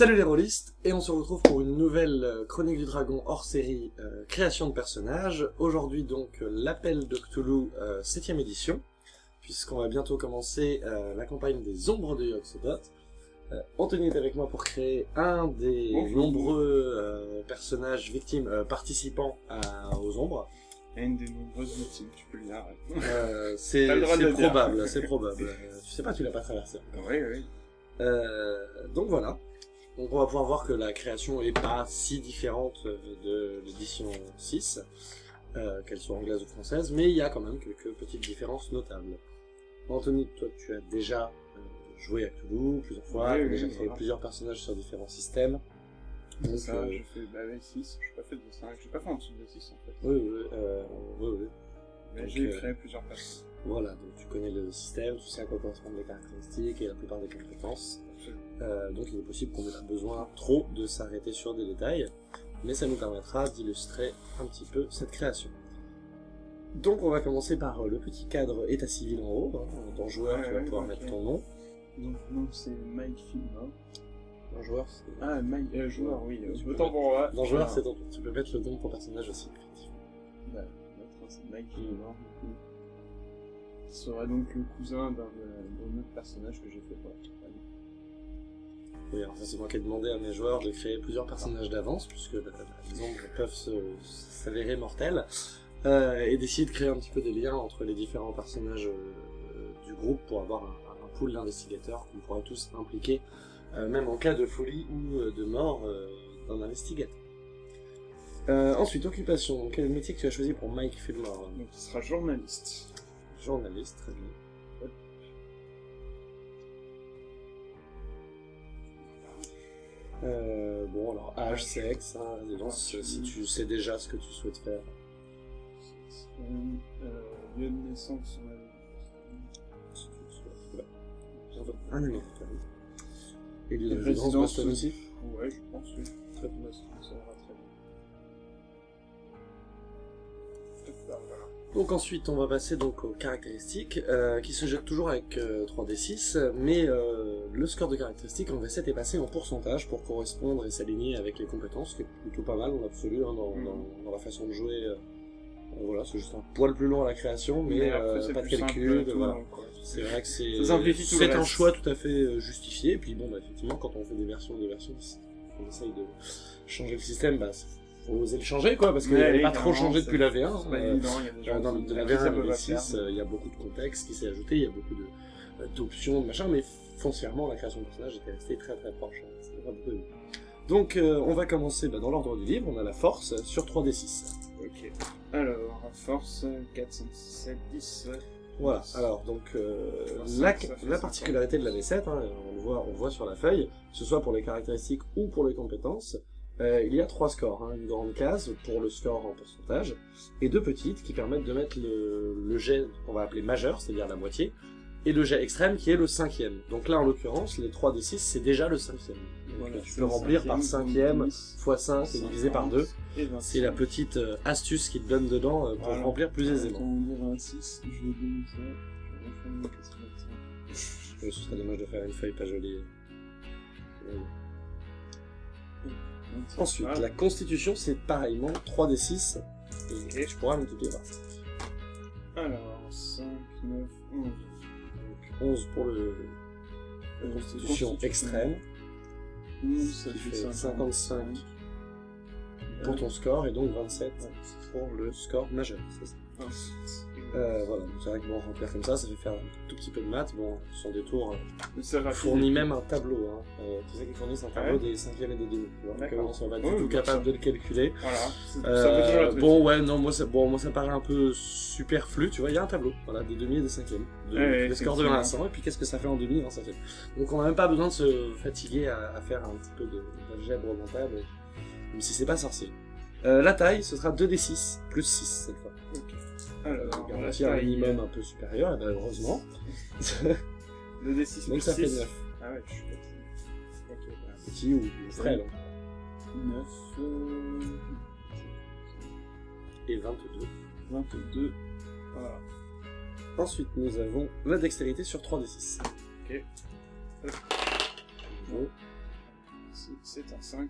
Salut les rôlistes, et on se retrouve pour une nouvelle euh, Chronique du Dragon hors série euh, création de personnages. Aujourd'hui donc euh, l'appel de Cthulhu 7ème édition, puisqu'on va bientôt commencer la campagne des ombres de Yogg-Sothoth. Anthony est avec moi pour créer un des nombreux personnages victimes participants aux ombres. une des nombreuses victimes, tu peux le dire. c'est probable, c'est probable. tu sais pas, tu l'as pas traversé. Oui, oui. donc voilà, donc on va pouvoir voir que la création est pas si différente euh, de l'édition 6, euh, qu'elle soit anglaise ou française, mais il y a quand même quelques petites différences notables. Anthony, toi tu as déjà euh, joué à Cthulhu plusieurs fois, tu as déjà créé plusieurs personnages sur différents systèmes. Donc, ça, je fais bah, 6, je n'ai pas fait de 5, j'ai pas fait en dessous de 6 en fait. Oui, oui, oui. oui. Mais j'ai créé plusieurs personnages. Voilà, donc tu connais le système, tu sais à quoi correspondent les caractéristiques et la plupart des compétences. Euh, donc il est possible qu'on pas besoin trop de s'arrêter sur des détails, mais ça nous permettra d'illustrer un petit peu cette création. Donc on va commencer par euh, le petit cadre état civil en haut, hein, dans joueur tu vas pouvoir mettre ton nom. Donc nom c'est Mike Filma. Dans joueur c'est... Ah Mike, euh, joueur oui, euh, autant pour moi. Dans joueur c'est ton tu peux mettre le nom de ton personnage aussi. Bah, c'est Mike Filma, qui sera donc le cousin d'un autre personnage que j'ai fait pour oui, alors c'est moi qui ai demandé à mes joueurs de créer plusieurs personnages d'avance, puisque les ombres peuvent s'avérer mortels, euh, et d'essayer de créer un petit peu des liens entre les différents personnages euh, du groupe pour avoir un, pool d'investigateurs qu'on pourrait tous impliquer, euh, même en cas de folie ou de mort d'un investigateur. ensuite, occupation. Quel métier que tu as choisi pour Mike Fillmore? Donc, il sera journaliste. Journaliste, très bien. Euh, bon, alors âge, sexe, hein, si tu sais déjà ce que tu souhaites faire. Euh, lieu de naissance, Un numéro, Et lieu de résidence aussi Ouais, je pense, oui. Très bien, Donc ensuite, on va passer donc aux caractéristiques, euh, qui se jettent toujours avec 3d6, euh, mais euh, le score de caractéristiques en V7 est passé en pourcentage pour correspondre et s'aligner avec les compétences, ce qui est plutôt pas mal en absolu hein, mm. dans, la façon de jouer. voilà, c'est juste un poil plus long à la création, mais, pas de calcul, voilà. C'est vrai que c'est un choix tout à fait justifié, et puis bon, bah, effectivement, quand on fait des versions des versions, on essaye de changer le système, bah, faut oser le changer, quoi, parce qu'il n'est pas trop changé depuis la V1. Euh, dans, de la V1 à la V6, euh, il y a beaucoup de contexte qui s'est ajouté, il y a beaucoup euh, d'options, de machin, mais foncièrement, la création de personnage était restée très très proche. Hein, Donc, on va commencer bah, dans l'ordre du livre, on a la force sur 3d6. Ok. Alors, force, 4, 5, 6, 7, 10... Voilà, alors donc la, la, particularité de la V7, hein, on, le voit, on voit sur la feuille, que ce soit pour les caractéristiques ou pour les compétences, euh, il y a trois scores, hein. une grande case pour le score en pourcentage, et deux petites qui permettent de mettre le, jet qu'on va appeler majeur, c'est-à-dire la moitié, et le jet extrême qui est le cinquième. Donc là, en l'occurrence, les 3 d 6, c'est déjà le cinquième. tu peux remplir par cinquième, fois 5 et divisé par 2. C'est la petite euh, astuce qui te donne dedans euh, pour remplir plus aisément. Ce serait dommage de faire une feuille pas jolie. Ensuite, la constitution, c'est pareillement 3d6. Et je pourrais multiplier par Alors, 5, 9, 11. Donc 11 pour le, la constitution, extrême. 11, ça fait 55 pour ton score, et donc 27 pour le score majeur. Euh, voilà, c'est vrai que bon, remplir comme ça, ça fait faire un tout petit peu de maths. Bon, son détour euh, fournit même un tableau. Hein. Euh, tu sais qu'ils fournissent un tableau des cinquièmes et des demi. Donc on soit pas du tout capable de le calculer. Voilà. Euh, bon, ouais, non, moi ça, bon, moi ça paraît un peu superflu. Tu vois, il y a un tableau, voilà, des demi et des cinquièmes. De, les scores de 1 à 100, et puis qu'est-ce que ça fait en demi et fait. Donc on n'a même pas besoin de se fatiguer à, faire un petit peu d'algèbre mentale, même si c'est pas sorcier. la taille, ce sera 2d6 plus 6 cette fois. Alors, garantir un minimum un peu supérieur, et ben heureusement. le D6 Donc ça fait 9. Ah ouais, je suis petit. Ok, bah, Petit ou, frêle. 9. Euh... Et 22. 22. Voilà. Ensuite, nous avons la dextérité sur 3d6. Ok. Bon. c'est- c'est un 5.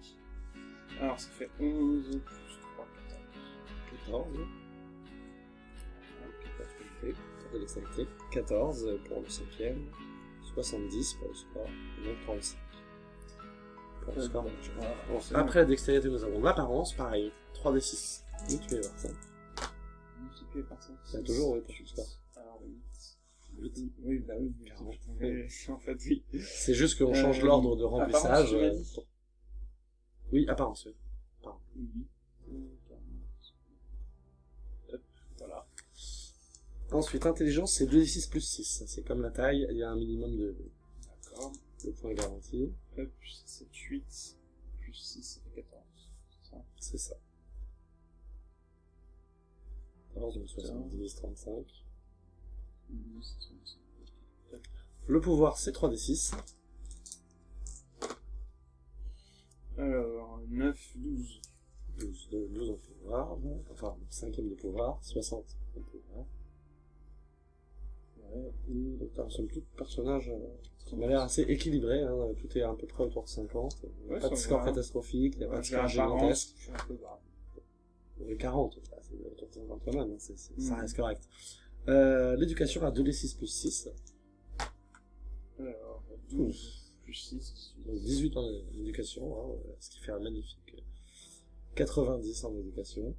Alors ça fait 11 plus 3, 14. 14. De dextérité. 14 pour le cinquième. 70 pour le score. Et donc 35. Pour le score Bon, après la dextérité, nous avons l'apparence, pareil, 3d6. Oui, tu vas voir ça. multiplié par 5. Bah, toujours, oui, pour tout score. Alors 8. 8. Oui, bah oui, pouvais- en fait, oui. C'est juste qu'on change Euh, l'ordre de remplissage. euh, Oui, apparence, oui. 8. Ensuite, intelligence, c'est 2d6 plus 6. C'est comme la taille, il y a un minimum de, D'accord. de points garantis. Hop, 7, 8. Plus 6, ça fait 14. C'est ça? C'est ça. 14, donc 70, 35. Mmh, c'est ça, c'est ça. Le pouvoir, c'est 3d6. Alors, 9, 12. 12, donc 12 en pouvoir. Enfin, cinquième de pouvoir. 60 en pouvoir. T'as somme toute personnage euh, qui m'a l'air assez équilibré, hein, tout est à peu près autour de 50. Il n'y a Ouais, pas de score catastrophique, il n'y a pas de score gigantesque. je suis un peu grave. Il y avait 40, bah, c'est autour de 50 quand même, hein, ça Mhm. reste correct. Euh, L'éducation à 2d6 plus 6, Alors, 12 plus 6, donc 18 en éducation, hein, euh, ce qui fait un magnifique euh, 90 en éducation.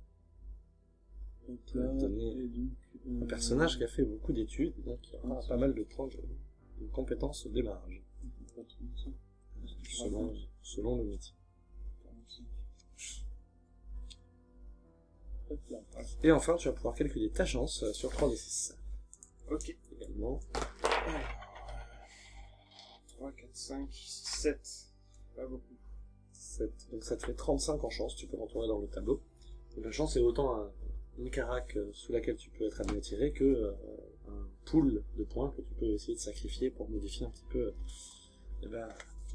Donc là, donner et donc, Un personnage qui a fait beaucoup d'études, donc il aura pas mal de de, compétences au démarrage, selon, selon le métier. 45. Hop là, voilà. Et enfin, tu vas pouvoir calculer ta chance euh, sur 3d6 Ok. également. 3, 4, 5, 7. Pas beaucoup. 7. Donc ça te fait 35 en chance, tu peux rentrer dans le tableau. Donc la chance est autant un, une carac euh, sous laquelle tu peux être amené à tirer que euh, un pool de points que tu peux essayer de sacrifier pour modifier un petit peu euh, eh ben,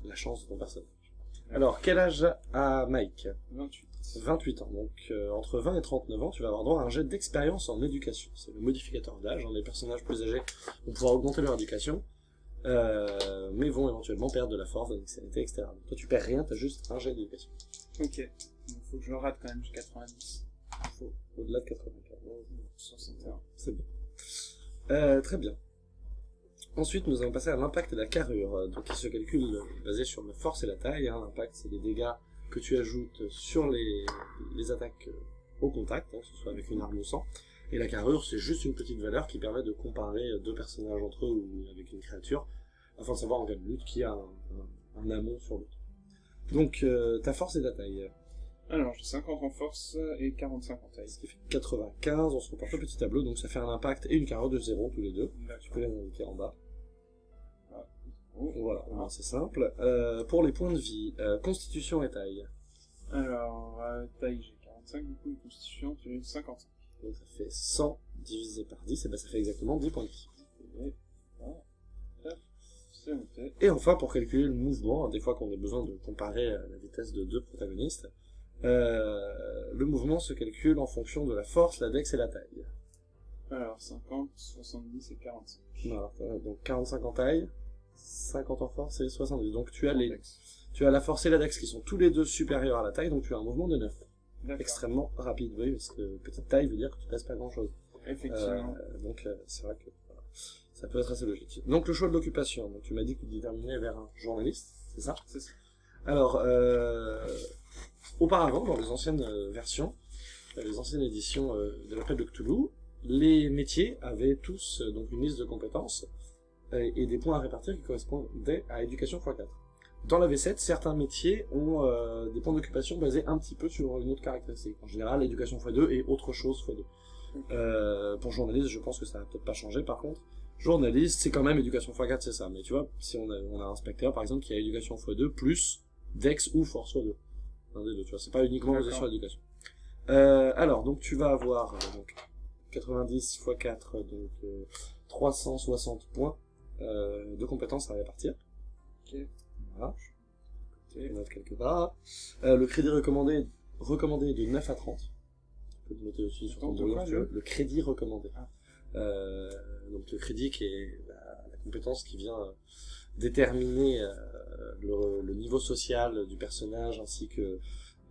la chance de ton personnage. Alors, quel âge a Mike? 28. 28 ans. Donc euh, entre 20 et 39 ans, tu vas avoir droit à un jet d'expérience en éducation. C'est le modificateur d'âge. hein. Les personnages plus âgés vont pouvoir augmenter leur éducation, euh, mais vont éventuellement perdre de la force, de dextérité, etc. Donc toi tu perds rien, t'as juste un jet d'éducation. Ok. Il faut que je le rate quand même jusqu'à 90. Faut au-delà de 95. 61. C'est bon. Euh, très bien. Ensuite, nous allons passer à l'impact et la carrure, donc qui se calcule euh, basé sur la force et la taille. Hein. L'impact, c'est les dégâts que tu ajoutes sur les, attaques euh, au contact, hein, que ce soit avec une arme ou sans. Et la carrure, c'est juste une petite valeur qui permet de comparer deux personnages entre eux ou avec une créature, afin de savoir en cas de lutte qui a un, amont sur l'autre. Donc, ta force et ta taille. Alors, j'ai 50 en force et 45 en taille. Ce qui fait 95, on se reporte le petit tableau, donc ça fait un impact et une carrure de 0 tous les deux. Tu peux les indiquer en bas. Oh. Voilà, au moins, c'est simple. Euh, pour les points de vie, euh, constitution et taille. Alors, euh, taille, j'ai 45, du coup, une constitution, j'ai 55. Donc ça fait 100 divisé par 10, et ben ça fait exactement 10 points de vie. Et voilà. Enfin, pour calculer le mouvement, hein, des fois qu'on a besoin de comparer la vitesse de deux protagonistes, euh, le mouvement se calcule en fonction de la force, la dex et la taille. Alors, 50, 70 et 45. Voilà, euh, donc 45 en taille, 50 en force et 70. Donc tu as, les, tu as la force et la dex qui sont tous les deux supérieurs à la taille, donc tu as un mouvement de 9. D'accord. Extrêmement rapide, oui, parce que petite taille veut dire que tu pèses pas grand chose. Effectivement. Euh, donc euh, c'est vrai que voilà, ça peut être assez logique. Donc le choix de l'occupation, donc tu m'as dit que tu déterminais vers un journaliste, c'est ça? C'est ça. Alors, euh, auparavant, dans les anciennes euh, versions, euh, les anciennes éditions euh, de l'appel de Cthulhu, les métiers avaient tous donc une liste de compétences et des points à répartir qui correspondaient à éducation x4. Dans la V7, certains métiers ont des points d'occupation basés un petit peu sur une autre caractéristique. En général, éducation x2 et autre chose x2. Euh, pour journaliste, je pense que ça va peut-être pas changer par contre. Journaliste, c'est quand même éducation x4, c'est ça. Mais tu vois, si on a, on a un inspecteur par exemple qui a éducation x2 plus Dex ou Force x2. Un des deux, tu vois, c'est pas uniquement basé sur l'éducation. Euh, alors, donc tu vas avoir euh, donc 90 x 4, donc euh, 360 points euh, de compétences à répartir. Ok. Voilà. Je note quelque part. Euh, le crédit recommandé, recommandé est de 9 à 30. Tu peux le noter aussi sur ton brouillon, le- Le crédit recommandé. Ah. Euh, donc le crédit qui est la, la compétence qui vient euh, déterminer euh, le, le niveau social du personnage ainsi que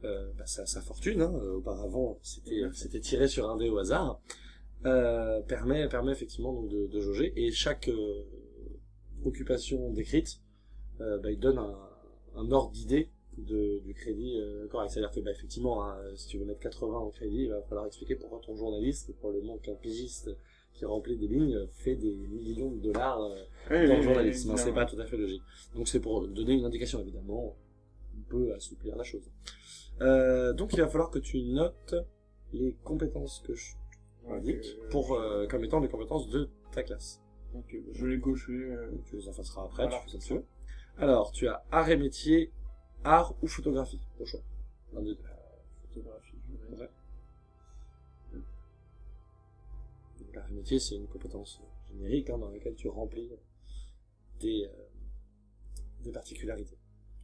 euh, bah, sa, sa fortune. Hein. Auparavant, c'était Mhm. c'était tiré sur un dé au hasard. Euh, permet permet effectivement donc de, de jauger et chaque euh, occupation décrite, euh, bah, il donne un, un ordre d'idée de, du crédit euh, correct. C'est-à-dire que bah, effectivement, hein, si tu veux mettre 80 en crédit, il va falloir expliquer pourquoi ton journaliste, et probablement qu'un pigiste qui remplit des lignes, fait des millions de dollars euh, Ouais, dans ouais, le journalisme. ouais, c'est pas tout à fait logique. Donc c'est pour donner une indication, évidemment. On peut assouplir la chose. Euh, donc il va falloir que tu notes les compétences que je Ouais, indique euh, pour euh, comme étant les compétences de ta classe. Ok, je l'ai coché. euh, Tu les effaceras après, Voilà. tu fais ça dessus. Alors, tu as art et métier, art ou photographie, au choix. Des deux. photographie, je vais mettre. Et métier, c'est une compétence générique hein, dans laquelle tu remplis des, euh, des particularités.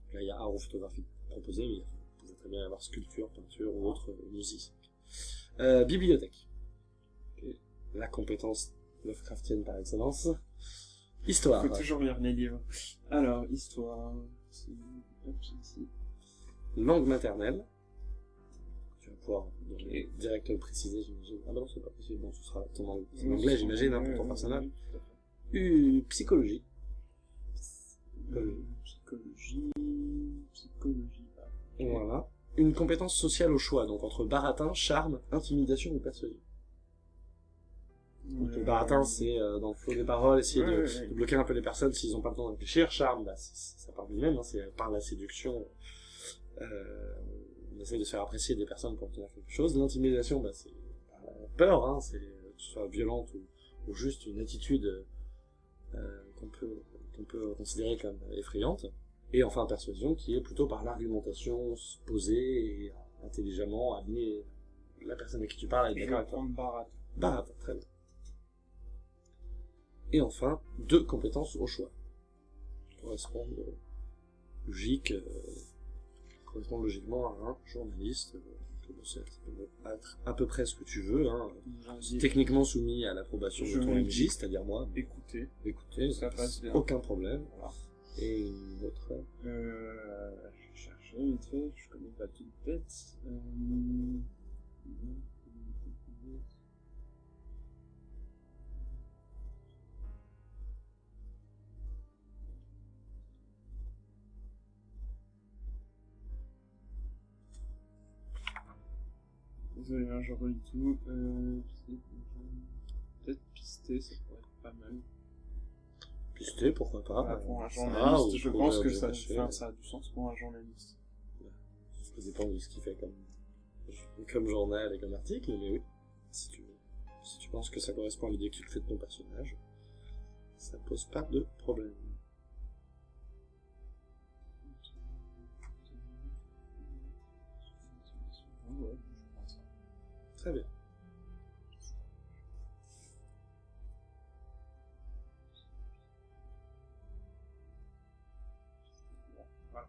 Donc Là, il y a art ou photographie proposé, mais il pouvait très bien y avoir sculpture, peinture ou autre musique. Euh, bibliothèque. La compétence Lovecraftienne par excellence. Histoire. Faut toujours lire les livres. Alors, histoire. Langue maternelle. Pouvoir Ok. direct préciser, j'imagine. Ah bah non, c'est pas possible. Bon, ce sera ton anglais, j'imagine, hein, pour ton ouais, personnage. Euh, psychologie. Euh, Psychologie. Psychologie. ah. Voilà. Une compétence sociale au choix, donc entre baratin, charme, intimidation ou persuasion. Donc, le Euh, baratin, c'est euh, dans le flot des paroles, essayer de, bloquer un peu les personnes s'ils n'ont pas le temps de réfléchir. Charme, bah, ça part du même, hein, c'est par la séduction. Euh, on essaie de se faire apprécier des personnes pour obtenir quelque chose. L'intimidation, bah, c'est bah, peur, hein, c'est que ce soit violente ou, ou juste une attitude euh, qu'on peut, qu'on peut considérer comme effrayante. Et enfin, persuasion, qui est plutôt par l'argumentation, se poser et intelligemment amener la personne à qui tu parles à être d'accord avec toi. prendre Barat. Baratin, très bien. Et enfin, deux compétences au choix. Qui correspondent logique, euh, correspondent logiquement à un journaliste. euh, c'est- être à peu près ce que tu veux. Hein. C'est techniquement soumis à l'approbation de ton MJ, c'est-à-dire moi. Écoutez. Écoutez, Ça passe bien. aucun problème. Voilà. Et une autre. Euh, je vais chercher vite fait, je connais pas toute tête. Euh... Désolé, hein, je relis tout. Euh, Peut-être pister, ça pourrait être pas mal. Pisté, pourquoi pas. Ah, pour un journaliste, ou je pense que ça, caché. enfin, ça a du sens pour un journaliste. Ça dépend de ce qu'il fait comme, comme journal et comme article, mais oui. Si tu, si tu penses que ça correspond à l'idée que tu te fais de ton personnage, ça pose pas de problème. Très bien. Voilà.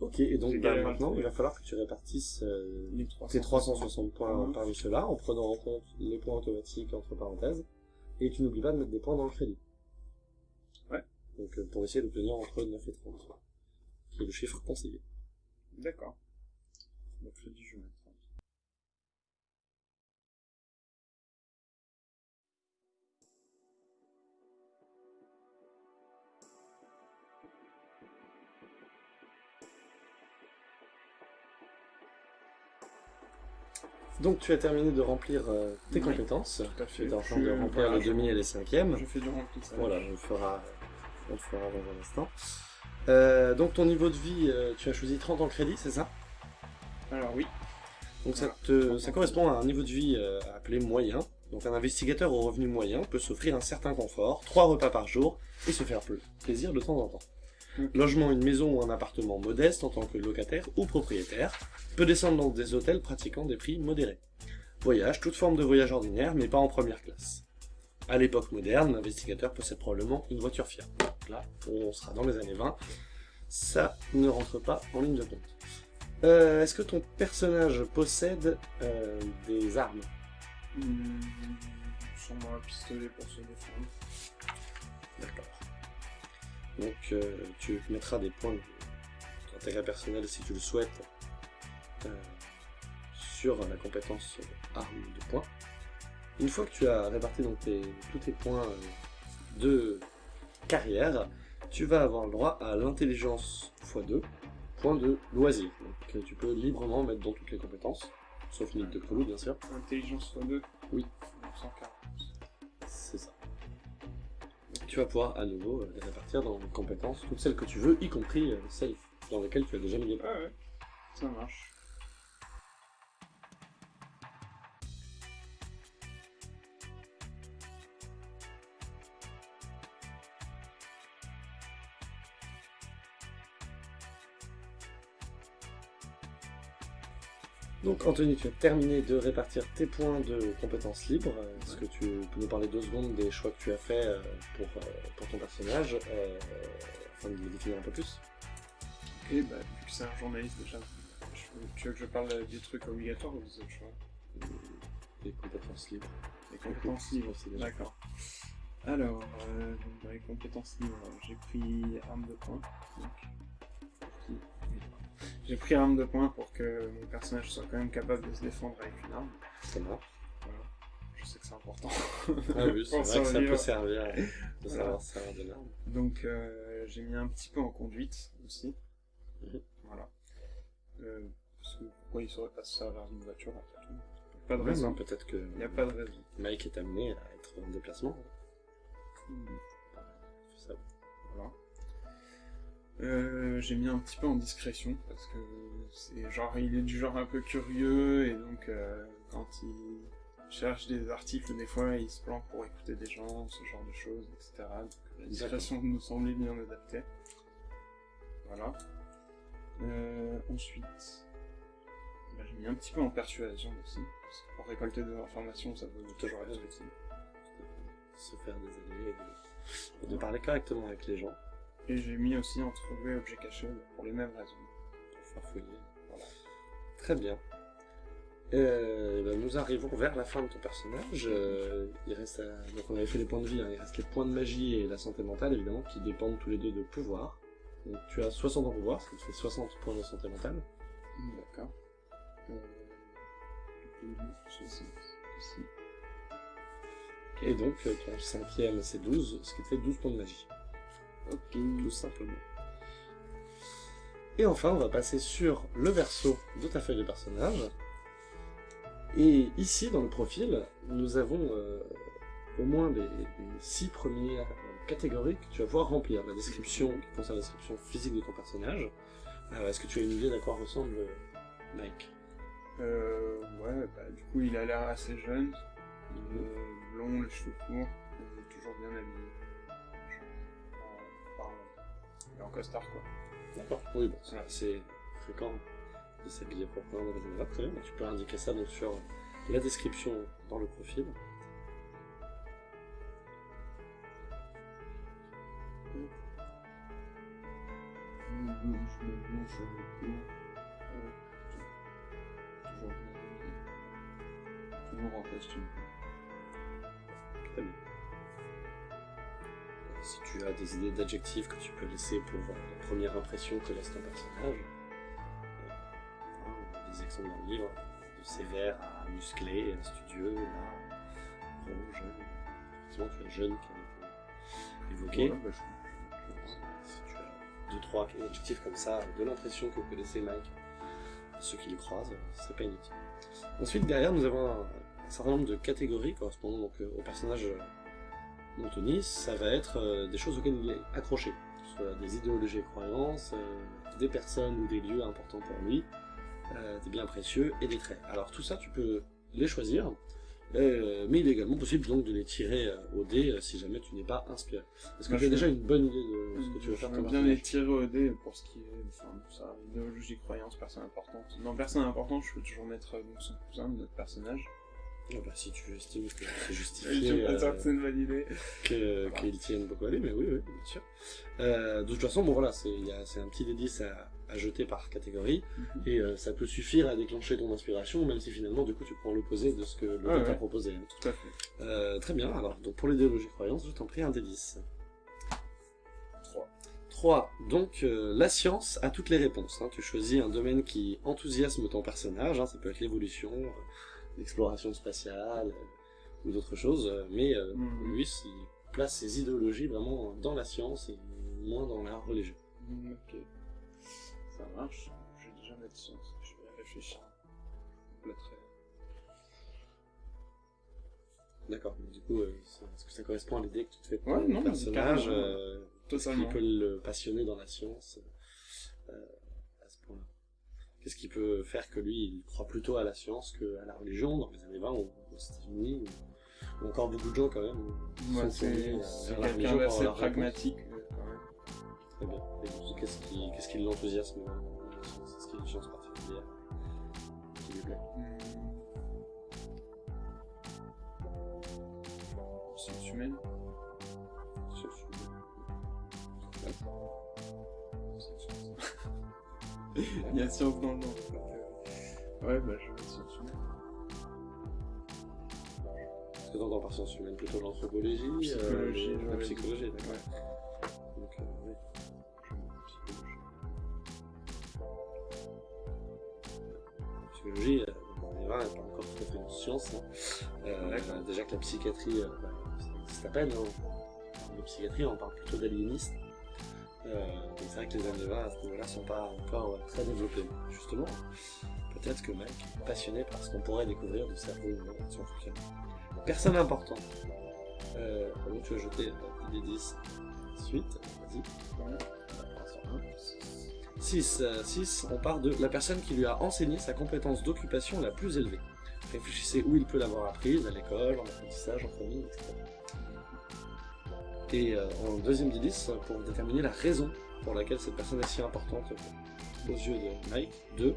Ok, et donc J'ai bah, galéré maintenant, il va falloir que tu répartisses euh, Les tes 360 points Mhm. parmi ceux-là, en prenant en compte les points automatiques entre parenthèses, et tu n'oublies pas de mettre des points dans le crédit. Ouais. Donc euh, pour essayer d'obtenir entre 9 et 30, qui est le chiffre conseillé. D'accord. Le crédit, je vais mettre 30. Donc tu as terminé de remplir euh, tes Oui, compétences. Tout à Tu fait. es en train de remplir voilà, les demi et les cinquièmes. Je fais du remplissage. Voilà, on le fera, on le fera dans un instant. Euh, donc ton niveau de vie, euh, tu as choisi 30 en crédit, c'est ça? Alors oui. Donc ça, te, 30 ça correspond à un niveau de vie euh, appelé moyen. Donc un investigateur au revenu moyen peut s'offrir un certain confort, trois repas par jour, et se faire pl- plaisir de temps en temps. Ok. Logement, une maison ou un appartement modeste en tant que locataire ou propriétaire, peut descendre dans des hôtels pratiquant des prix modérés. Voyage, toute forme de voyage ordinaire, mais pas en première classe. À l'époque moderne, l'investigateur possède probablement une voiture fiable. Là, on sera dans les années 20. Ça ne rentre pas en ligne de compte. Euh, Est-ce que ton personnage possède euh, des armes? Hmm, sûrement un pistolet pour se défendre. D'accord. Donc euh, tu mettras des points d'intérêt personnel si tu le souhaites euh, sur la compétence arme de points. Une fois que tu as réparti donc tes- tous tes points de carrière, tu vas avoir le droit à l'intelligence x2, point de loisir. Donc que tu peux librement mettre dans toutes les compétences, sauf limite de crew bien sûr. Intelligence x2 Oui. 140. C'est ça. Tu vas pouvoir à nouveau euh, les répartir dans les compétences, toutes celles que tu veux, y compris euh, celles dans lesquelles tu as déjà mis les points. Ouais, ouais. Ça marche. Donc Anthony, tu as terminé de répartir tes points de compétences libres. Euh, Est-ce que tu peux nous parler deux secondes des choix que tu as fait euh, pour, euh, pour ton personnage, euh, afin de les définir un peu plus? Ok, bah, vu que c'est un journaliste déjà, je- tu veux que je parle des trucs obligatoires ou des autres choix? Les compétences libres. Les compétences libres aussi déjà. D'accord. Alors, euh, dans les compétences libres, j'ai pris arme de poing. donc, J'ai pris arme de poing pour que mon personnage soit quand même capable de se défendre avec une arme. Ça marche. Voilà. Je sais que c'est important. Ah oui, c'est vrai que ça peut servir de Voilà. savoir se servir de l'arme. Donc euh, j'ai mis un petit peu en conduite aussi. Mhm. Voilà. Euh, parce que pourquoi il saurait pas se servir d'une voiture après tout Pas de raison. Peut-être que Il n'y a pas de raison. Mike est amené à être en déplacement. Hmm. Euh, j'ai mis un petit peu en discrétion parce que c'est genre il est du genre un peu curieux et donc euh, quand il cherche des articles des fois il se planque pour écouter des gens, ce genre de choses, etc. Donc la discrétion nous semblait bien adaptée. Voilà. Euh, ensuite, bah, j'ai mis un petit peu en persuasion aussi parce que pour récolter des informations ça peut toujours être utile. se faire des alliés et de, et de parler correctement avec les gens Et j'ai mis aussi en trouver objet caché pour les mêmes raisons. pour faire fouiller. Voilà. Très bien. Euh, ben, nous arrivons vers la fin de ton personnage. Euh, il reste à- Donc on avait fait les points de vie, hein. il reste les points de magie et la santé mentale évidemment qui dépendent tous les deux de pouvoir. Donc tu as 60 en pouvoir, ce qui te fait 60 points de santé mentale. D'accord. Euh, du coup, 60 ici. Et donc ton cinquième c'est 12, ce qui te fait 12 points de magie. Ok. tout simplement. Et enfin, on va passer sur le verso de ta feuille de personnage. Et ici, dans le profil, nous avons euh, au moins les, les six premières catégories que tu vas pouvoir remplir. La description qui concerne la description physique de ton personnage. Alors, Est-ce que tu as une idée d'à quoi ressemble euh, Mike Euh, ouais, bah, du coup, il a l'air assez jeune. Il est blond, les cheveux courts. Toujours bien habillé. Est en costard, quoi. D'accord. Oui, bon, c'est assez fréquent de s'habiller proprement dans les endroits. Très bien, bah, tu peux indiquer ça donc sur la description dans le profil. Toujours en costume. Très bien. Si tu as des idées d'adjectifs que tu peux laisser pour euh, la première impression que laisse ton personnage, euh, des exemples dans le livre, de sévère à musclé, à studieux, à jeune. Effectivement, tu as jeune qui est évoqué. Bah, je- Si tu as deux, trois adjectifs comme ça, de l'impression que peut laisser Mike, ceux qui le croisent, c'est pas inutile. Ensuite, derrière, nous avons un, un certain nombre de catégories correspondant donc euh, au d'Anthony. Ça va être euh, des choses auxquelles il est accroché, que ce soit des idéologies et croyances, euh, des personnes ou des lieux importants pour lui, euh, des biens précieux et des traits. Alors tout ça, tu peux les choisir, euh, mais il est également possible donc de les tirer euh, au dé euh, si jamais tu n'es pas inspiré. Est-ce que Moi, tu as je- déjà une bonne idée de ce que tu veux faire J'aimerais comme bien les tirer au dé pour ce qui est, enfin, ça, idéologie, croyance, personne importante. Dans personne importante, je peux toujours mettre donc, son cousin notre personnage. Ah bah, si tu estimes que c'est Je justifié pas euh, c'est une bonne idée. que- qu'ils tiennent beaucoup à lui, mais oui, oui, bien sûr. Euh, de toute façon, bon voilà, c'est il y a- c'est un petit D10 à, à jeter par catégorie, Mhm. et euh, ça peut suffire à déclencher ton inspiration, même si finalement, du coup, tu prends l'opposé de ce que le Ouais, dé t'a ouais. proposé. Tout à fait. Euh, très bien, alors, donc pour l'idéologie croyance, je t'en prie un D10. 3. Donc, euh, la science a toutes les réponses. hein. Tu choisis un domaine qui enthousiasme ton personnage, hein. ça peut être l'évolution, l'exploration spatiale, euh, ou d'autres choses, euh, mais euh, Mhm. lui, il place ses idéologies vraiment dans la science et moins dans la religion. Hmm, ok. Ça marche. Je vais déjà mettre science. Je vais réfléchir. D'accord, du coup, euh, est-ce que ça correspond à l'idée que tu te fais de Ouais, non, personnage euh, Qu'est-ce qui Totalement. peut le passionner dans la science euh, Qu'est-ce qui peut faire que lui, il croit plutôt à la science qu'à la religion dans les années 20 ou aux États-Unis ou, ou encore beaucoup de gens quand même sont c'est euh, c'est quelqu'un d'assez pragmatique euh, quand même. Très bien. Et qu'est-ce qui, qu'est-ce qui l'enthousiasme science Est-ce qu'il y a une science particulière qui lui plaît Hmm. Sciences humaines. Science humaine. Il y a science dans le nom. euh, Ouais, bah je vais mettre sciences humaines. Qu'est-ce que t'entends par science humaine Plutôt l'anthropologie Psychologie, euh, La psychologie, d'accord. Ouais. Donc, euh, oui. Psychologie. La psychologie, euh, on y va, elle n'est pas encore tout à fait une science. hein. Euh, déjà que la psychiatrie, euh, bah, ça existe à peine. Hein. La psychiatrie, on parle plutôt d'aliénistes. Euh, c'est vrai que les années 20 à ce niveau-là sont pas encore très développés. Justement, peut-être que Mike est passionné par ce qu'on pourrait découvrir du cerveau humain si on fonctionne. Personne importante. Euh, donc tu as jeté euh, des 10. Suite, vas-y. 6. 6, on part de la personne qui lui a enseigné sa compétence d'occupation la plus élevée. Réfléchissez où il peut l'avoir apprise, à l'école, en apprentissage, en famille, etc. Et euh, en deuxième indice, pour déterminer la raison pour laquelle cette personne est si importante aux yeux de Mike, 2,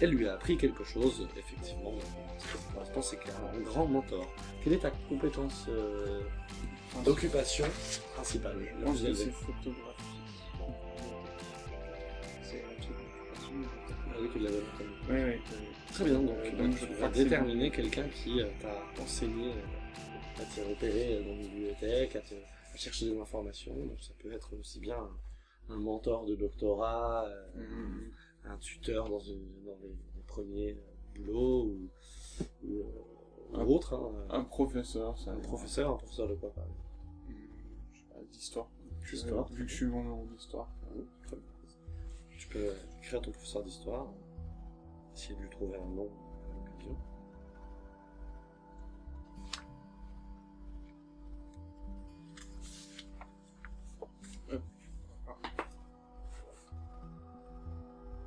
elle lui a appris quelque chose, effectivement, ce qui correspond, c'est qu'elle a un grand mentor. Quelle est ta compétence euh, d'occupation principale? Je pense que c'est photographie. C'est un truc d'occupation. Ah oui, tu l'avais entendu. Oui, oui. Très bien, donc, Euh, donc tu je vas déterminer quelqu'un qui euh, t'a enseigné à te repérer dans une bibliothèque, à, te, chercher des informations. Donc ça peut être aussi bien un, un mentor de doctorat, euh, Hmm. un tuteur dans, une- dans les, les premiers euh, boulots ou, ou, euh, Un- autre. hein, Un professeur, ça. un professeur, un professeur de quoi par exemple je sais pas, D'histoire. Vu que je suis bon en histoire. Tu peux écrire à ton professeur d'histoire, essayer de lui trouver un nom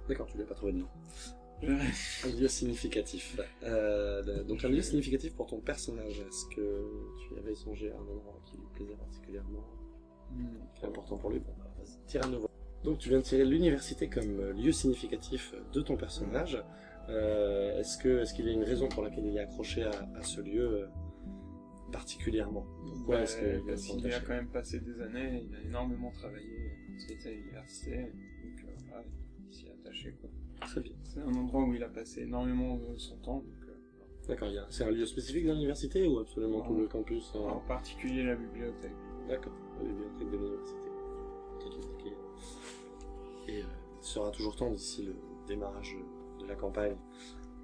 D'accord, tu lui as pas trouvé de nom. Un lieu significatif. Euh, donc un lieu significatif pour ton personnage. Est-ce que tu avais songé à un endroit qui lui plaisait particulièrement? Qui est important pour lui. Bon, bah, vas-y, tire à nouveau. Donc tu viens de tirer l'université comme lieu significatif de ton personnage. Euh, est-ce que est-ce qu'il y a une raison pour laquelle il est accroché à, à ce lieu euh, particulièrement? Pourquoi Bah, est-ce est Parce qu'il a quand même passé des années, il a énormément travaillé quand il était à l'université, s'y est attaché quoi. Très bien. C'est un endroit où il a passé énormément de son temps, euh, D'accord. C'est un lieu spécifique dans l'université ou absolument Non. tout le campus euh, en particulier la bibliothèque. D'accord. La bibliothèque de l'université. Et euh, il sera toujours temps d'ici le démarrage de la campagne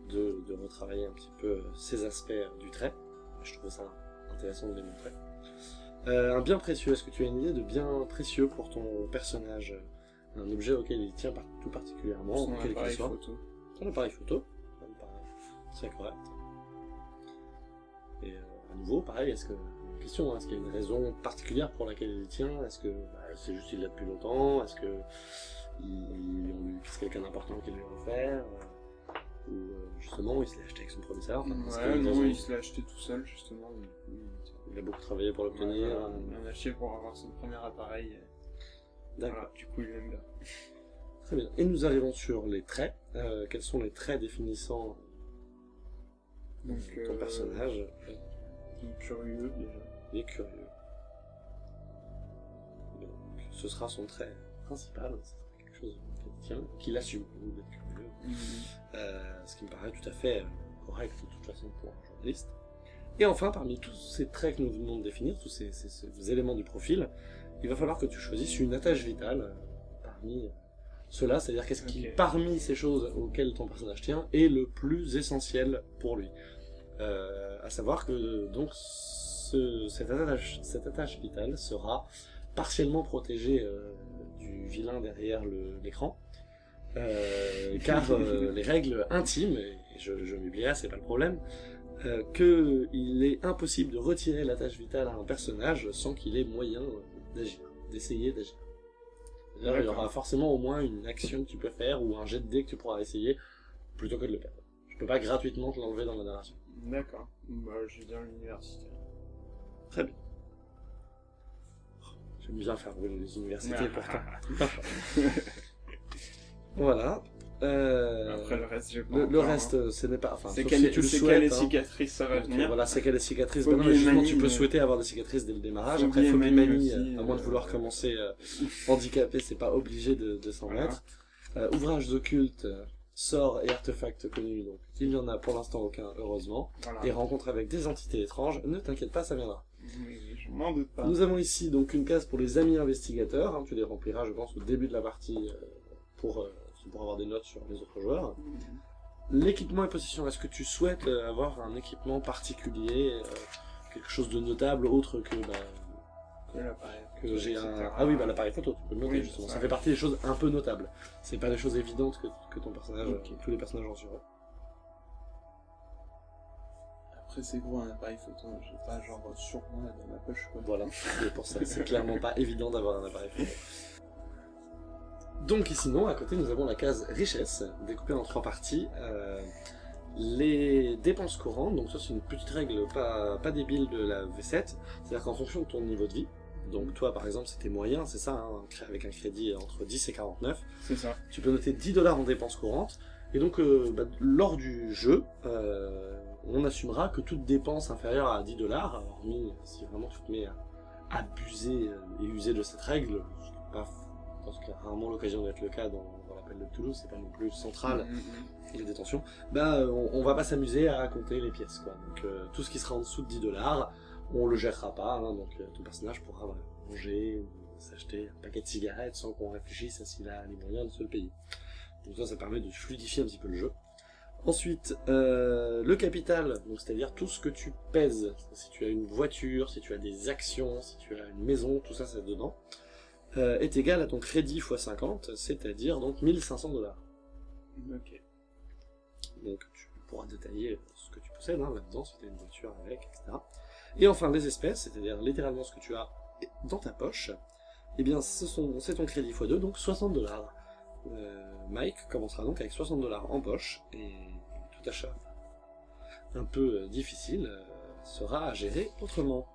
de, de retravailler un petit peu euh, ces aspects euh, du trait. Je trouvais ça intéressant de les montrer. Euh, un bien précieux, est-ce que tu as une idée de bien précieux pour ton personnage Un objet auquel il tient tout particulièrement, Son quel qu'il appareil soit photo. Ton appareil photo, très correct. Et euh, à nouveau, pareil, est-ce que question, hein, est-ce qu'il y a une raison particulière pour laquelle il tient? Est-ce que bah, c'est juste qu'il l'a depuis longtemps? Est-ce que c'est quelqu'un d'important qui lui a offert? Euh, Ou euh, justement, il se l'a acheté avec son Enfin, qu'il y a Ouais, non, raison il se l'a acheté tout seul justement. il- Il a beaucoup travaillé pour l'obtenir. Il en a acheté pour avoir son premier appareil. D'accord. Voilà, du coup, il aime bien. Très bien. Et nous arrivons sur les traits. Euh, quels sont les traits définissant Donc, ton euh, personnage Il est curieux déjà. Il est curieux. Donc, ce sera son trait principal, ce sera quelque chose qu'il tient, qu'il assume d'être curieux. Euh, ce qui me paraît tout à fait correct de toute façon pour un journaliste. Et enfin, parmi tous ces traits que nous venons de définir, tous ces, ces- ces éléments du profil, il va falloir que tu choisisses une attache vitale, euh, parmi euh, ceux-là, c'est-à-dire qu'est-ce qui, parmi ces choses auxquelles ton personnage tient, est le plus essentiel pour lui. Euh, à savoir que donc ce- cette, attache, cette attache vitale sera partiellement protégée euh, du vilain derrière l'écran, euh, car les règles intimes, et je, je m'oublierai, c'est pas le problème, qu'il est impossible de retirer la tâche vitale à un personnage sans qu'il ait moyen d'agir, d'essayer d'agir. Il y aura forcément au moins une action que tu peux faire ou un jet de dés que tu pourras essayer plutôt que de le perdre. Je peux pas gratuitement te l'enlever dans la narration. D'accord. Bah, je vais dire l'université. Très bien. J'aime bien faire brûler les universités pourtant. Voilà. Euh, Après le reste, le, le hein. ce n'est pas. Enfin, C'est sauf quelle si souhaites. hein. cicatrice ça va venir voilà, c'est quelle est cicatrice Phobie Ben non, mais et justement, tu peux mais- souhaiter avoir des cicatrices dès le démarrage. Phobie Après, phobie manie euh, à moins de euh, vouloir commencer euh, handicapé, c'est pas obligé de, de s'en Voilà. mettre. Euh, ouvrages occultes, euh, sorts et artefacts connus, donc il n'y en a pour l'instant aucun, heureusement. Voilà. Et rencontres avec des entités étranges, ne t'inquiète pas, ça viendra. Je m'en doute pas. Nous avons ici donc une case pour les amis investigateurs, hein, tu les rempliras je pense au début de la partie euh, pour, euh, pour avoir des notes sur les autres joueurs. L'équipement et possession, est-ce que tu souhaites euh, avoir un équipement particulier, euh, quelque chose de notable autre que, bah, Que j'ai un... Ah oui, bah l'appareil photo, tu peux le noter Oui, justement, ça. ça fait partie des choses un peu notables. C'est pas des choses évidentes que, que ton personnage, tous les personnages ont sur eux. Après, c'est gros un appareil photo. J'ai pas genre sur moi dans ma poche quoi. Voilà, c'est pour ça, c'est clairement pas évident d'avoir un appareil photo. Donc sinon, à côté, nous avons la case richesse, découpée en trois parties. Euh, les dépenses courantes, donc ça c'est une petite règle pas, pas débile de la V7, c'est-à-dire qu'en fonction de ton niveau de vie, donc toi par exemple c'était moyen, c'est ça, hein, avec un crédit entre 10 et 49, C'est ça. tu peux noter 10 dollars en dépenses courantes, et donc euh, bah, lors du jeu, euh, on assumera que toute dépense inférieure à 10 dollars, hormis si vraiment tu te mets à abuser et user de cette règle, pas, pense qu'il y a rarement l'occasion d'être le cas dans, dans l'appel de Toulouse, c'est pas non plus central, Mm, mm, les détentions, bah on, on va pas s'amuser à compter les pièces quoi. Donc euh, tout ce qui sera en dessous de 10 dollars, on le gérera pas, hein, donc euh, ton personnage pourra voilà, manger ou s'acheter un paquet de cigarettes sans qu'on réfléchisse à s'il a les moyens de se le payer. Donc ça, ça permet de fluidifier un petit peu le jeu. Ensuite, euh, le capital, donc c'est-à-dire tout ce que tu pèses. Si tu as une voiture, si tu as des actions, si tu as une maison, tout ça c'est dedans, euh, est égal à ton crédit x 50, c'est-à-dire donc 1500 dollars. Ok. Donc tu pourras détailler ce que tu possèdes hein, là-dedans, si tu as une voiture avec, etc. Et enfin les espèces, c'est-à-dire littéralement ce que tu as dans ta poche, eh bien ce c'est ton crédit x2, donc 60 dollars. Mike commencera donc avec 60 dollars en poche, et tout achat un peu euh, difficile euh, sera à gérer autrement.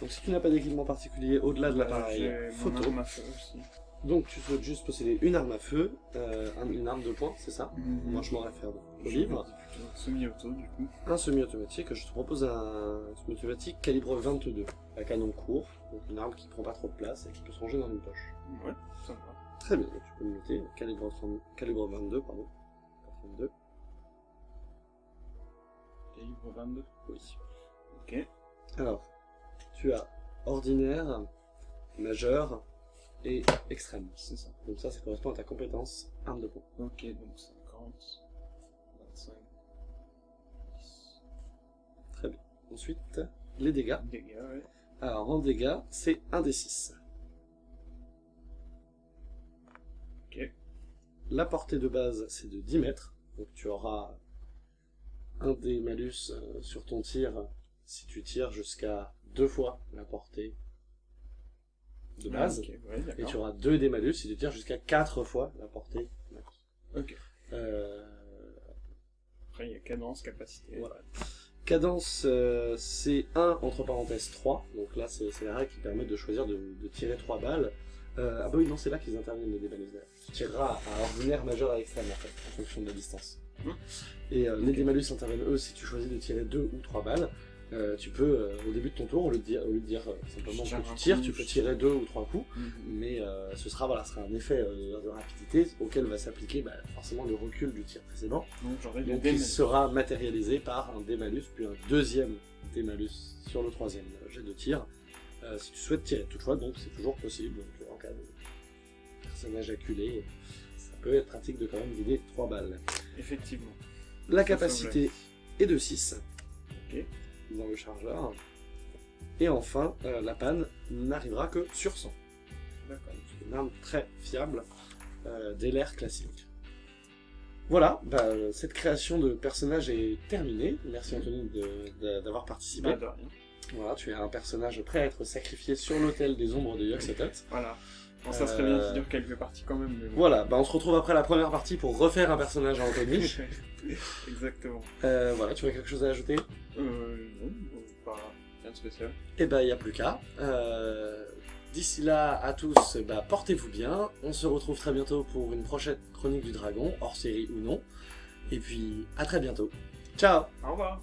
Donc si tu n'as pas d'équipement particulier au-delà de l'appareil mon photo, arme à feu aussi. donc tu souhaites juste posséder une arme à feu, euh, un- une arme de poing, c'est ça Moi je m'en réfère au livre. Semi-auto du coup. Un semi-automatique, je te propose un semi-automatique calibre 22, à canon court, donc une arme qui prend pas trop de place et qui peut se ranger dans une poche. Ouais, ça va. Très bien, donc tu peux le noter, calibre, 30 calibre 22, pardon. Pas 32, Calibre 22. oui. Ok. Alors, tu as ordinaire, majeur et extrême. C'est ça. Donc ça, ça correspond à ta compétence arme de poing. Ok, donc 50, 25, 10. Très bien. Ensuite, les dégâts. Dégâts, ouais. Alors, en dégâts, c'est 1 des 6. Ok. La portée de base, c'est de 10 mètres. Donc tu auras un des malus euh, sur ton tir si tu tires jusqu'à deux fois la portée de base. Ah, ouais, Et tu auras deux des malus si tu tires jusqu'à quatre fois la portée max. Ok. Euh, Après, il y a cadence, capacité. Voilà. Cadence, euh, c'est 1 entre parenthèses 3. Donc là, c'est la règle qui permet de choisir de, de tirer 3 balles. Euh, ah bah oui, non, c'est là qu'ils interviennent les déballes. Tu tireras à ordinaire, majeur et extrême en fait, en fonction de la distance. Hmm. Et euh, les démalus interviennent eux si tu choisis de tirer 2 ou 3 balles. Euh, tu peux, euh, au début de ton tour, au lieu de dire, au lieu de dire euh, simplement que tu tires, coup, tu peux tirer 2 ou 3 coups. Mhm. Mais ce sera, voilà, sera un effet de rapidité auquel va s'appliquer bah, forcément le recul du tir précédent. Donc il sera matérialisé par un démalus, puis un deuxième démalus sur le troisième jet de tir, si tu souhaites tirer. Toutefois, donc c'est toujours possible, donc, en cas de personnage acculé, ça peut être pratique de quand même vider 3 balles. Effectivement. La Ça capacité est de 6 Ok. Dans le chargeur. Et enfin, euh, la panne n'arrivera que sur 100. D'accord. Une arme très fiable euh, dès l'ère classique. Voilà, bah, cette création de personnage est terminée. Merci Anthony de- de- d'avoir participé. Bah, de rien. Voilà, tu es un personnage prêt à être sacrifié sur l'autel des ombres de Yoxotot. Voilà. Bon, ça serait bien qu'il dure quelques parties quand même. Mais bon. Voilà, bah on se retrouve après la première partie pour refaire un personnage à Anthony. Exactement. Euh, voilà, tu as quelque chose à ajouter? Euh, non, euh, pas rien de spécial. Eh ben, il n'y a plus qu'à. Euh, D'ici là, à tous, bah, portez-vous bien. On se retrouve très bientôt pour une prochaine chronique du dragon, hors série ou non. Et puis, à très bientôt. Ciao Au revoir.